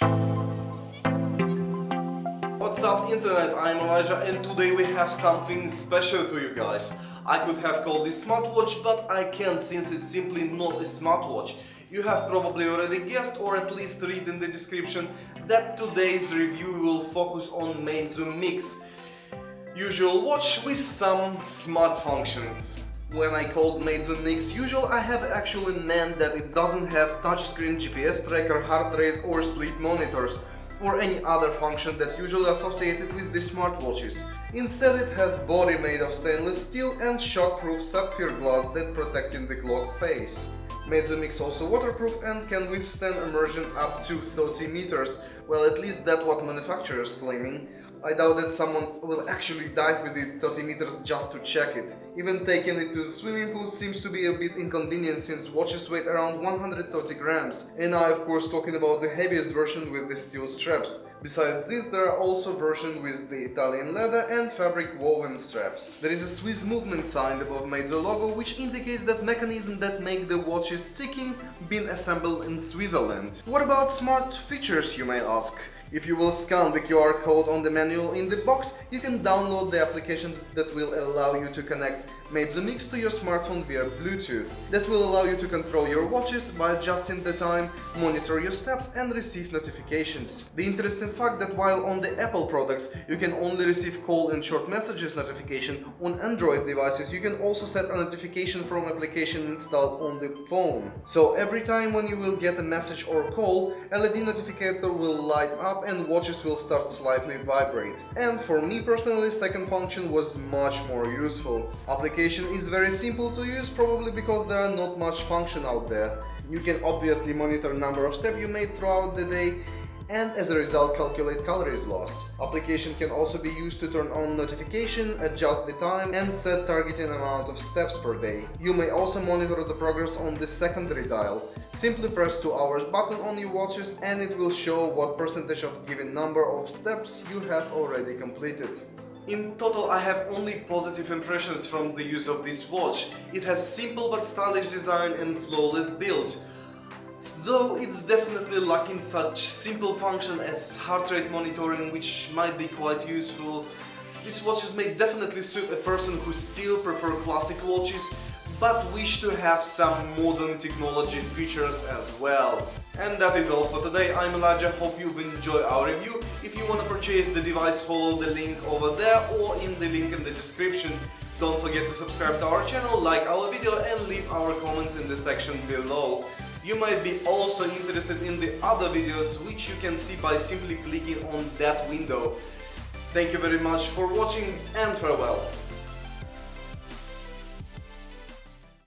What's up internet, I'm Elijah and today we have something special for you guys. I could have called this smartwatch, but I can't since it's simply not a smartwatch. You have probably already guessed or at least read in the description that today's review will focus on Meizu Mix. Usual watch with some smart functions. When I called Meizu Mix usual, I have actually meant that it doesn't have touchscreen GPS tracker, heart rate or sleep monitors or any other function that usually associated with the smartwatches. Instead it has body made of stainless steel and shockproof sapphire glass that protecting the clock face. Meizu Mix also waterproof and can withstand immersion up to 30 meters, well at least that's what manufacturers claiming, I doubt that someone will actually dive with it 30 meters just to check it. Even taking it to the swimming pool seems to be a bit inconvenient since watches weigh around 130 grams. And I of course talking about the heaviest version with the steel straps. Besides this, there are also versions with the Italian leather and fabric woven straps. There is a Swiss movement sign above Meizu logo which indicates that mechanism that make the watches ticking been assembled in Switzerland. What about smart features you may ask? If you will scan the QR code on the manual in the box, you can download the application that will allow you to connect Meizu Mix to your smartphone via Bluetooth. That will allow you to control your watches by adjusting the time, monitor your steps and receive notifications. The interesting fact that while on the Apple products you can only receive call and short messages notification, on Android devices you can also set a notification from application installed on the phone. So every time when you will get a message or call, LED notificator will light up and watches will start slightly vibrate. And for me personally, second function was much more useful. Application application is very simple to use, probably because there are not much function out there. You can obviously monitor number of steps you made throughout the day and as a result calculate calories loss. Application can also be used to turn on notification, adjust the time and set targeting amount of steps per day. You may also monitor the progress on the secondary dial. Simply press 2 hours button on your watches and it will show what percentage of given number of steps you have already completed. In total I have only positive impressions from the use of this watch. It has simple but stylish design and flawless build. Though it's definitely lacking such simple function as heart rate monitoring which might be quite useful. These watches may definitely suit a person who still prefer classic watches but wish to have some modern technology features as well. And that is all for today, I'm Elijah, hope you've enjoyed our review. If you want to purchase the device, follow the link over there or in the link in the description. Don't forget to subscribe to our channel, like our video and leave our comments in the section below. You might be also interested in the other videos which you can see by simply clicking on that window. Thank you very much for watching and farewell.